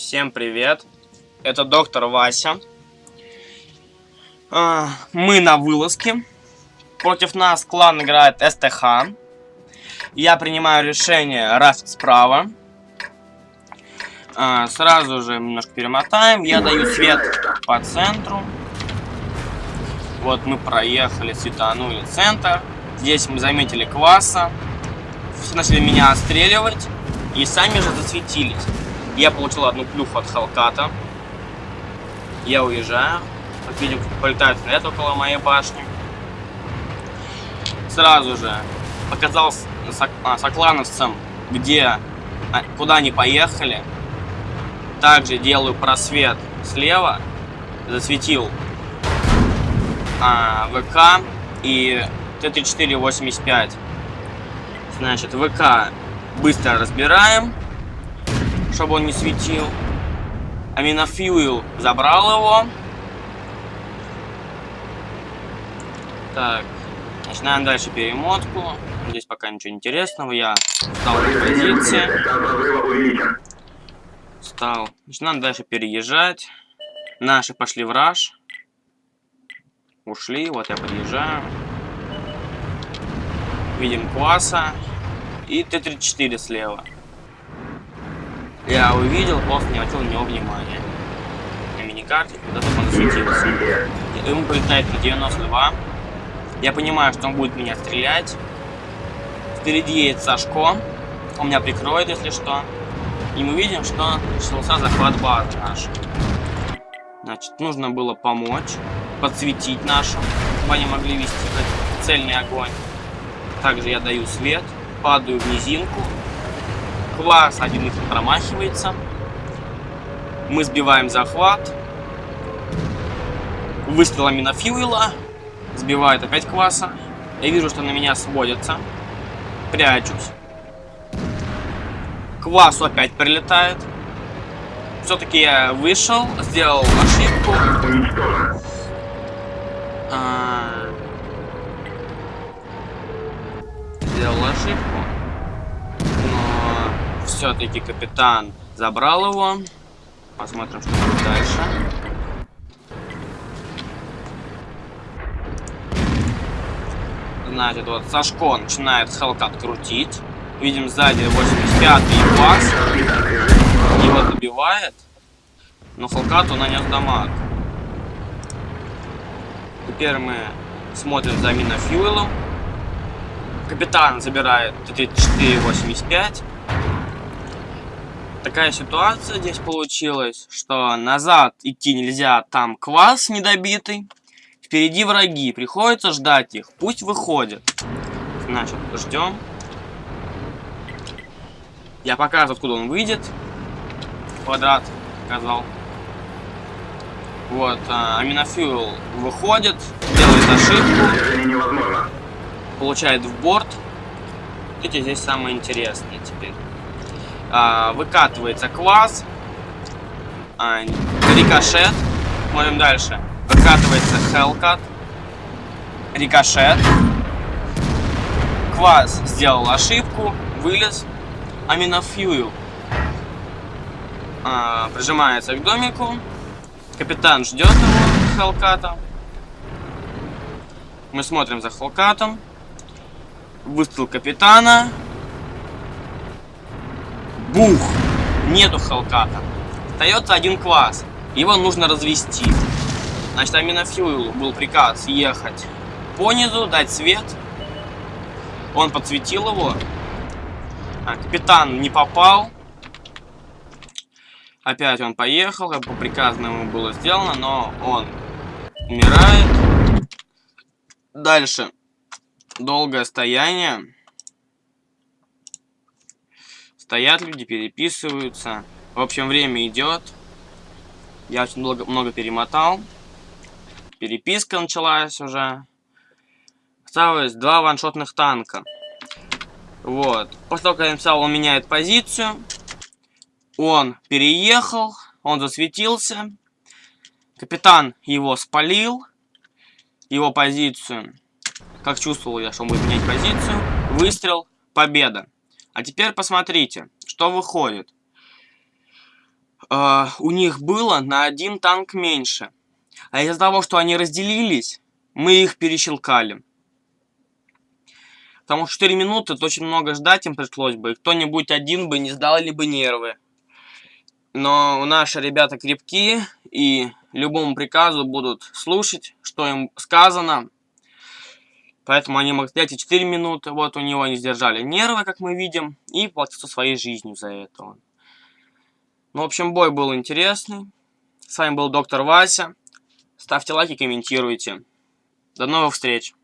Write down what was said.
Всем привет! Это доктор Вася. А, мы на вылазке. Против нас клан играет СТХ. Я принимаю решение рафт справа. А, сразу же немножко перемотаем. Я даю свет по центру. Вот мы проехали, светанули центр. Здесь мы заметили кваса. Начали меня отстреливать. И сами же засветились. Я получил одну плюху от Халката. Я уезжаю. Вот видим, полетает снаряд около моей башни. Сразу же показался а, соклановцам, где, а, куда они поехали. Также делаю просвет слева. Засветил а, ВК и Т-34-85. Значит, ВК быстро разбираем чтобы он не светил. Аминофьюил забрал его. Так, начинаем дальше перемотку. Здесь пока ничего интересного. Я встал на позиции. Встал. Начинаем дальше переезжать. Наши пошли в раш. Ушли. Вот я подъезжаю. Видим класса. И Т-34 слева. Я увидел, просто не обратил на него внимания. На миникарте куда-то он засветился. Ему прилетает на 92. Я понимаю, что он будет меня стрелять. Впереди едет Сашко. Он меня прикроет, если что. И мы видим, что начался захват базы наш. Значит, нужно было помочь, подсветить нашу, чтобы они могли вести цельный огонь. Также я даю свет, падаю в низинку, Квас один их промахивается. Мы сбиваем захват. Выстрелами на Фьюила. Сбивает опять Кваса. Я вижу, что на меня сводятся. Прячусь. Квасу опять прилетает. Все-таки я вышел, сделал ошибку. А... Сделал ошибку все-таки капитан забрал его. Посмотрим, что будет дальше. Значит, вот Сашко начинает Хелкат крутить. Видим сзади 85-й пас. Его добивает. Но Хелкату нанес дамаг. Теперь мы смотрим за Минофьюэлом. Капитан забирает 34-85 такая ситуация здесь получилась, что назад идти нельзя, там квас недобитый. Впереди враги, приходится ждать их, пусть выходят. Значит, ждем. Я покажу, откуда он выйдет. Квадрат показал. Вот, а, Аминофьюл выходит, делает ошибку. Получает в борт. Видите, здесь самое интересное теперь а, выкатывается квас, а, рикошет, смотрим дальше, выкатывается хелкат, рикошет, квас сделал ошибку, вылез, аминофьюил. А, прижимается к домику, капитан ждет его, хелката, мы смотрим за хелкатом, выстрел капитана, Бух! Нету Хелката. Остается один класс. Его нужно развести. Значит, Аминофьюилу был приказ ехать по низу, дать свет. Он подсветил его. А, капитан не попал. Опять он поехал, как по приказу ему было сделано, но он умирает. Дальше. Долгое стояние. Стоят люди, переписываются. В общем, время идет. Я очень много, много перемотал. Переписка началась уже. Осталось два ваншотных танка. Вот. После того, как я написал, он меняет позицию. Он переехал. Он засветился. Капитан его спалил. Его позицию. Как чувствовал я, что он будет менять позицию. Выстрел. Победа. А теперь посмотрите, что выходит. э, у них было на один танк меньше. А из-за того, что они разделились, мы их перещелкали. Потому что 4 минуты, это очень много ждать им пришлось бы. Кто-нибудь один бы не сдал бы нервы. Но наши ребята крепкие и любому приказу будут слушать, что им сказано. Поэтому они могут взять и 4 минуты. Вот у него они сдержали нервы, как мы видим, и платятся своей жизнью за это. Ну, в общем, бой был интересный. С вами был доктор Вася. Ставьте лайки, комментируйте. До новых встреч!